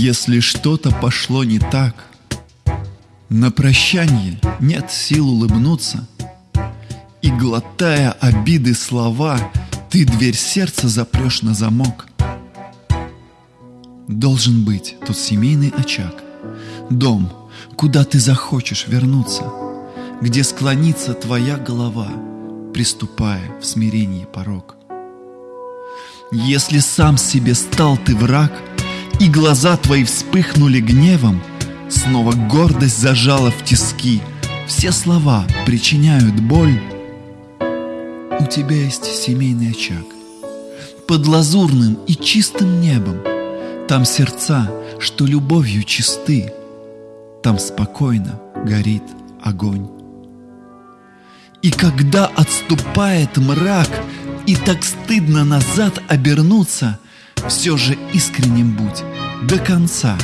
Если что-то пошло не так, на прощание нет сил улыбнуться, И, глотая обиды слова, ты дверь сердца запрешь на замок. Должен быть тот семейный очаг, дом, куда ты захочешь вернуться, Где склонится твоя голова, приступая в смирении порог. Если сам себе стал ты враг — и глаза твои вспыхнули гневом, Снова гордость зажала в тиски, Все слова причиняют боль. У тебя есть семейный очаг, Под лазурным и чистым небом, Там сердца, что любовью чисты, Там спокойно горит огонь. И когда отступает мрак, И так стыдно назад обернуться — все же искренним будь до конца,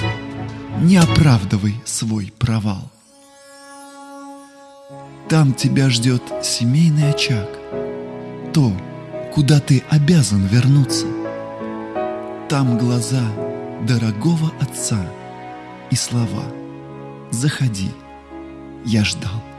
не оправдывай свой провал. Там тебя ждет семейный очаг, то, куда ты обязан вернуться. Там глаза дорогого отца и слова «Заходи, я ждал».